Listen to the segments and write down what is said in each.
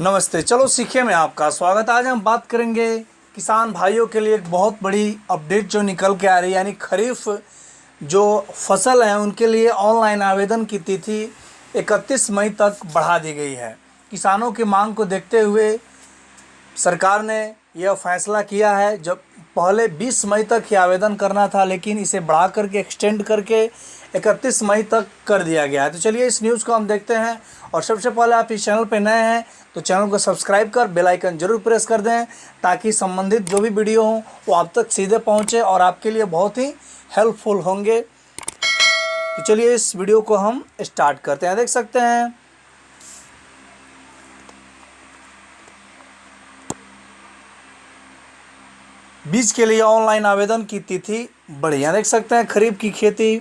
नमस्ते। चलो सीखे में आपका स्वागत। आज हम बात करेंगे किसान भाइयों के लिए एक बहुत बड़ी अपडेट जो निकल के आ रही है, यानी खरीफ जो फ़सल है, उनके लिए ऑनलाइन आवेदन की तिथि 31 मई तक बढ़ा दी गई है। किसानों की मांग को देखते हुए सरकार ने यह फैसला किया है, जब पहले 20 मई तक ही आवेदन करना था, लेकिन इसे बढ़ा करके एक्सटेंड करके 31 मई तक कर दिया गया है। तो चलिए इस न्यूज़ को हम देखते हैं। और सबसे पहले आप इस चैनल पर नए हैं तो चैनल को सब्सक्राइब कर बेल आइकन ज़रूर प्रेस कर दें, ताकि संबंधित जो भी वीडियो हों, वो आप तक सीधे पहुँचे और आपके लिए बहुत ही हेल्पफुल होंगे। तो चलिए इस वीडियो को हम स्टार्ट करते हैं। देख सकते हैं। बीज के लिए ऑनलाइन आवेदन की तिथि बढ़िया देख सकते हैं, खरीफ की खेती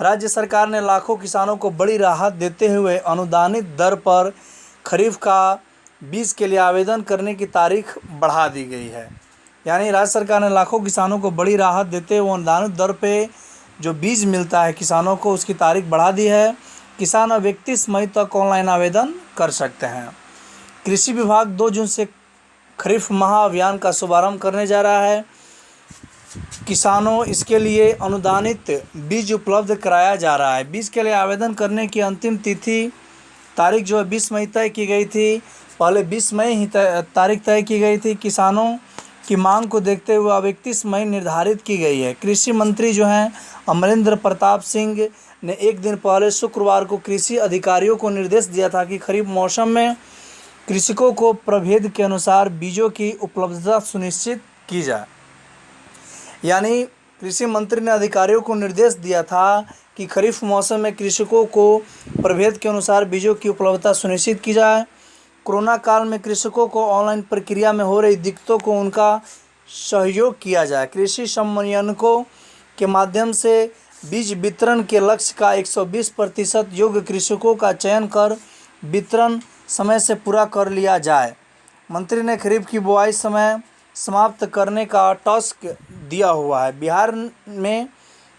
राज्य सरकार ने लाखों किसानों को बड़ी राहत देते हुए अनुदानित दर पर खरीफ का बीज के लिए आवेदन करने की तारीख बढ़ा दी गई है। यानी राज्य सरकार ने लाखों किसानों को बड़ी राहत देते हुए अनुदानित दर पे जो बीज मिलता है किसानों को उसकी तारीख बढ़ा दी है। किसान अब इकतीस मई तक ऑनलाइन आवेदन कर सकते हैं। कृषि विभाग दो जून से खरीफ महाअभियान का शुभारंभ करने जा रहा है। किसानों, इसके लिए अनुदानित बीज उपलब्ध कराया जा रहा है। बीज के लिए आवेदन करने की अंतिम तिथि तारीख जो है बीस मई तय की गई थी। पहले बीस मई ही तारीख तय की गई थी। किसानों की मांग को देखते हुए अब इकतीस मई निर्धारित की गई है। कृषि मंत्री जो हैं, अमरेंद्र प्रताप सिंह ने एक दिन पहले शुक्रवार को कृषि अधिकारियों को निर्देश दिया था कि खरीफ मौसम में कृषकों को प्रभेद के अनुसार बीजों की उपलब्धता सुनिश्चित की जाए। यानी कृषि मंत्री ने अधिकारियों को निर्देश दिया था कि खरीफ मौसम में कृषकों को प्रभेद के अनुसार बीजों की उपलब्धता सुनिश्चित की जाए। कोरोना काल में कृषकों को ऑनलाइन प्रक्रिया में हो रही दिक्कतों को उनका सहयोग किया जाए। कृषि समन्वयकों के माध्यम से बीज वितरण के लक्ष्य का 120 प्रतिशत योग्य कृषकों का चयन कर वितरण समय से पूरा कर लिया जाए। मंत्री ने खरीफ की बुआई समय समाप्त करने का टास्क दिया हुआ है। बिहार में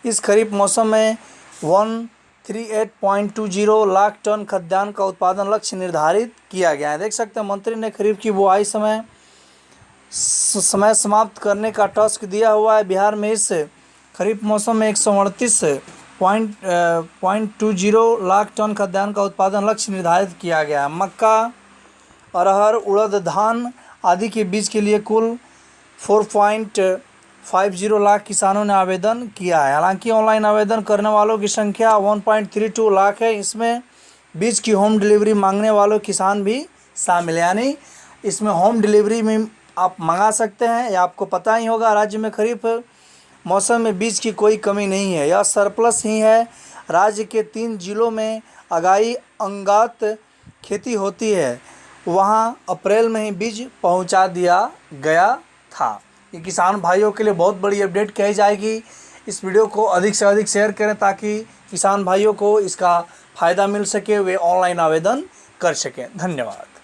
इस खरीफ मौसम में one three eight point two zero lakh ton खाद्यान्न का उत्पादन लक्ष्य निर्धारित किया गया है। देख सकते हैं, मंत्री ने खरीफ की बुआई समय समय समाप्त करने का टास्क दिया हुआ है। बिहार में इस खरीफ मौसम में एक सौ अड़तीस point point two zero lakh ton खाद्यान्न का उत्पादन लक्ष्य निर्धारित किया गया है। मक्का, अरहर, उड़द, धान आदि के बीज के लिए कुल four point five zero lakh किसानों ने आवेदन किया है। हालाँकि ऑनलाइन आवेदन करने वालों की संख्या one point three two lakh है। इसमें बीज की होम डिलीवरी मांगने वालों किसान भी शामिल यानी इसमें होम डिलीवरी में आप मंगा सकते हैं या आपको पता ही होगा। राज्य में खरीफ मौसम में बीज की कोई कमी नहीं है। यह सरप्लस ही है। राज्य के तीन जिलों में अगाई अंगात खेती होती है। वहाँ अप्रैल में ही बीज पहुँचा दिया गया था। ये किसान भाइयों के लिए बहुत बड़ी अपडेट कही जाएगी। इस वीडियो को अधिक से अधिक शेयर करें ताकि किसान भाइयों को इसका फ़ायदा मिल सके, वे ऑनलाइन आवेदन कर सकें। धन्यवाद।